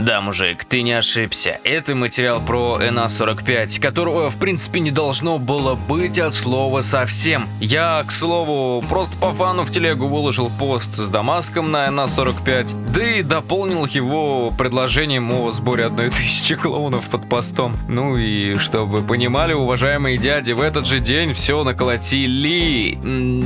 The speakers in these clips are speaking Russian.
Да, мужик, ты не ошибся. Это материал про НА-45, которого в принципе не должно было быть от слова совсем. Я, к слову, просто по фану в телегу выложил пост с Дамаском на НА-45, да и дополнил его предложением о сборе одной тысячи клоунов под постом. Ну и чтобы понимали, уважаемые дяди, в этот же день все наколотили.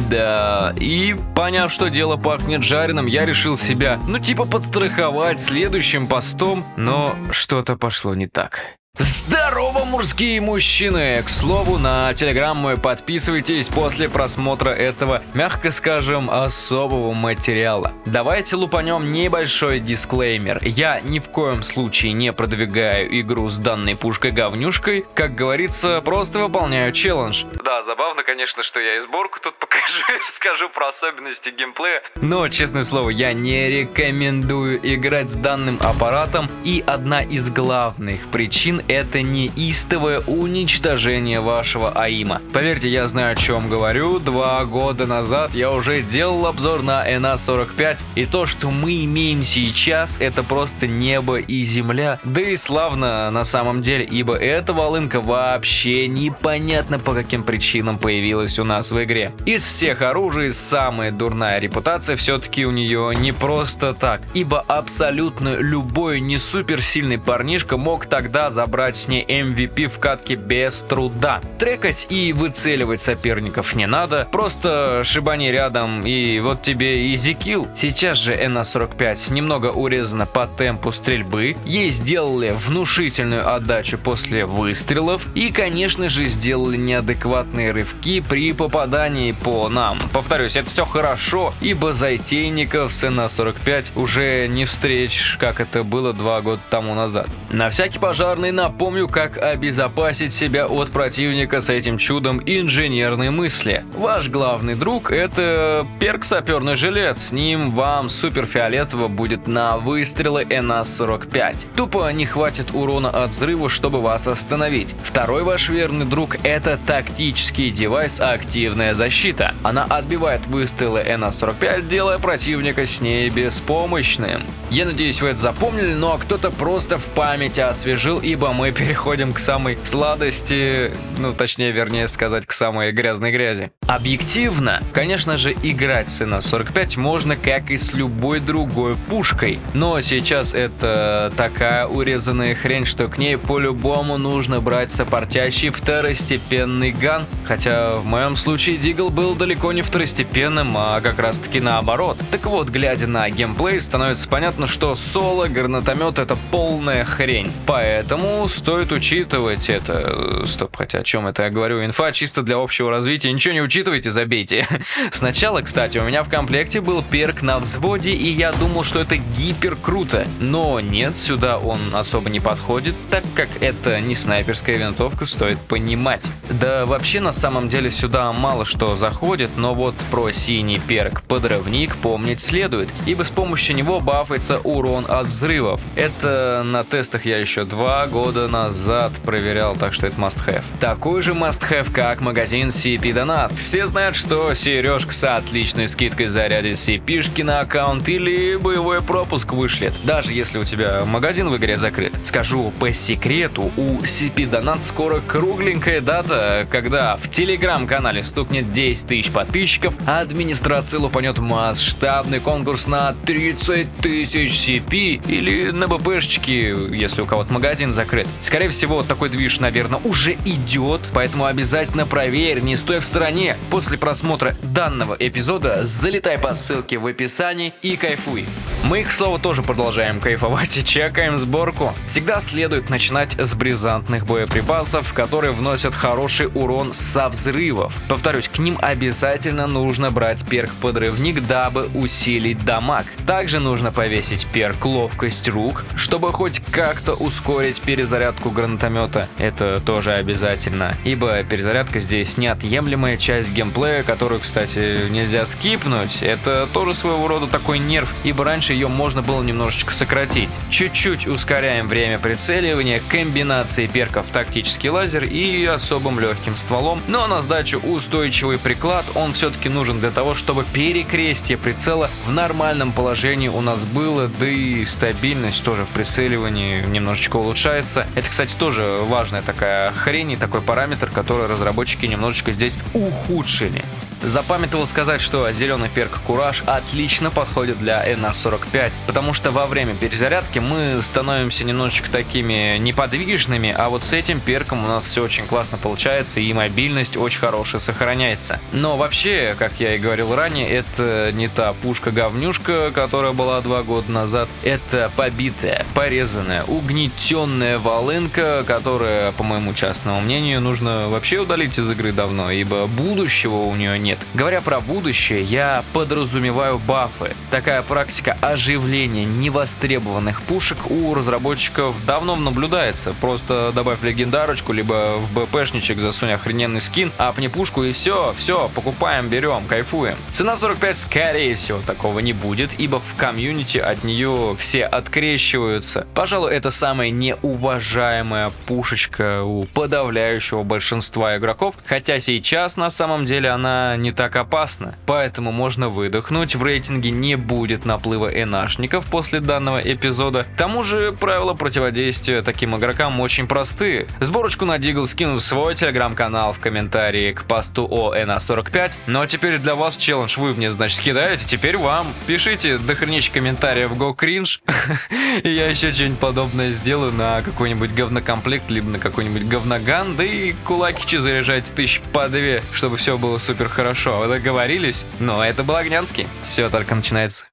Да, и поняв, что дело пахнет жареным, я решил себя, ну типа подстраховать следующим постом постом, но что-то пошло не так. Здорово, мужские мужчины! К слову, на телеграм мой подписывайтесь после просмотра этого, мягко скажем, особого материала. Давайте лупанем небольшой дисклеймер. Я ни в коем случае не продвигаю игру с данной пушкой-говнюшкой. Как говорится, просто выполняю челлендж. Да, забавно, конечно, что я и сборку тут покажу и расскажу про особенности геймплея. Но, честное слово, я не рекомендую играть с данным аппаратом. И одна из главных причин это не истовое уничтожение вашего АИМа. Поверьте, я знаю о чем говорю. Два года назад я уже делал обзор на NA-45, и то, что мы имеем сейчас, это просто небо и земля. Да и славно на самом деле, ибо эта волынка вообще непонятно по каким причинам появилась у нас в игре. Из всех оружий самая дурная репутация все-таки у нее не просто так, ибо абсолютно любой не суперсильный парнишка мог тогда забрать брать с ней MVP в катке без труда. Трекать и выцеливать соперников не надо, просто шибани рядом и вот тебе и зикил. Сейчас же НА-45 немного урезана по темпу стрельбы, ей сделали внушительную отдачу после выстрелов и, конечно же, сделали неадекватные рывки при попадании по нам. Повторюсь, это все хорошо, ибо зайтейников с НА-45 уже не встретишь, как это было два года тому назад. На всякий пожарный на Напомню, как обезопасить себя от противника с этим чудом инженерной мысли. Ваш главный друг – это перк саперный жилет. С ним вам суперфиолетово будет на выстрелы НА-45. Тупо не хватит урона от взрыва, чтобы вас остановить. Второй ваш верный друг – это тактический девайс «Активная защита». Она отбивает выстрелы НА-45, делая противника с ней беспомощным. Я надеюсь, вы это запомнили, но кто-то просто в памяти освежил, ибо мы переходим к самой сладости, ну точнее, вернее сказать, к самой грязной грязи. Объективно, конечно же, играть с НА-45 можно как и с любой другой пушкой, но сейчас это такая урезанная хрень, что к ней по-любому нужно брать сопортящий второстепенный ган, хотя в моем случае Дигл был далеко не второстепенным, а как раз таки наоборот. Так вот, глядя на геймплей, становится понятно, что соло гранатомет это полная хрень, поэтому стоит учитывать это. Стоп, хотя о чем это я говорю? Инфа чисто для общего развития. Ничего не учитывайте, забейте. Сначала, кстати, у меня в комплекте был перк на взводе, и я думал, что это гипер круто. Но нет, сюда он особо не подходит, так как это не снайперская винтовка, стоит понимать. Да вообще на самом деле сюда мало что заходит, но вот про синий перк подрывник помнить следует, ибо с помощью него бафается урон от взрывов. Это на тестах я еще два года назад проверял, так что это must-have. Такой же must-have, как магазин CP Donat. Все знают, что сережка с отличной скидкой зарядит CP-шки на аккаунт или боевой пропуск вышлет, даже если у тебя магазин в игре закрыт. Скажу по секрету, у CP Donat скоро кругленькая дата, когда в телеграм-канале стукнет 10 тысяч подписчиков, а администрация лупанет масштабный конкурс на 30 тысяч CP или на БПшечки, если у кого-то магазин закрыт. Скорее всего, такой движ, наверное, уже идет, поэтому обязательно проверь, не стой в стороне. После просмотра данного эпизода залетай по ссылке в описании и кайфуй. Мы, к слову, тоже продолжаем кайфовать и чекаем сборку. Всегда следует начинать с бризантных боеприпасов, которые вносят хороший урон со взрывов. Повторюсь, к ним обязательно нужно брать перк подрывник, дабы усилить дамаг. Также нужно повесить перк ловкость рук, чтобы хоть как-то ускорить перезарядку гранатомета, это тоже обязательно, ибо перезарядка здесь неотъемлемая часть геймплея, которую, кстати, нельзя скипнуть. Это тоже своего рода такой нерв, ибо раньше ее можно было немножечко сократить. Чуть-чуть ускоряем время прицеливания, комбинации перков тактический лазер и особым легким стволом, но на сдачу устойчивый приклад, он все-таки нужен для того, чтобы перекрестие прицела в нормальном положении у нас было, да и стабильность тоже в прицеливании немножечко улучшается. Это, кстати, тоже важная такая хрень и такой параметр, который разработчики немножечко здесь ухудшили. Запамятовал сказать, что зеленый перк Кураж отлично подходит для NA45, потому что во время перезарядки мы становимся немножечко такими неподвижными, а вот с этим перком у нас все очень классно получается и мобильность очень хорошая сохраняется. Но вообще, как я и говорил ранее, это не та пушка-говнюшка, которая была два года назад, это побитая, порезанная, угнетенная волынка, которая, по моему частному мнению, нужно вообще удалить из игры давно, ибо будущего у нее нет нет. Говоря про будущее, я подразумеваю бафы. Такая практика оживления невостребованных пушек у разработчиков давно наблюдается. Просто добавь легендарочку, либо в БПшничек засунь охрененный скин, апни пушку и все, все, покупаем, берем, кайфуем. Цена 45, скорее всего, такого не будет, ибо в комьюнити от нее все открещиваются. Пожалуй, это самая неуважаемая пушечка у подавляющего большинства игроков, хотя сейчас на самом деле она не так опасно, поэтому можно выдохнуть, в рейтинге не будет наплыва энашников после данного эпизода. К тому же правила противодействия таким игрокам очень простые. Сборочку на Дигл скину в свой телеграм-канал в комментарии к посту о NA45. Ну а теперь для вас челлендж вы мне, значит, скидаете, теперь вам. Пишите дохренища комментариев Go Cringe, и я еще что-нибудь подобное сделаю на какой-нибудь говнокомплект, либо на какой-нибудь говноган, да и кулакичи заряжайте тысяч по две, чтобы все было супер хорошо хорошо, вы договорились? Но это был Огнянский. Все только начинается.